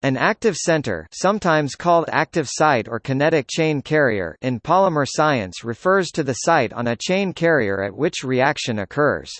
An active center sometimes called active site or kinetic chain carrier in polymer science refers to the site on a chain carrier at which reaction occurs.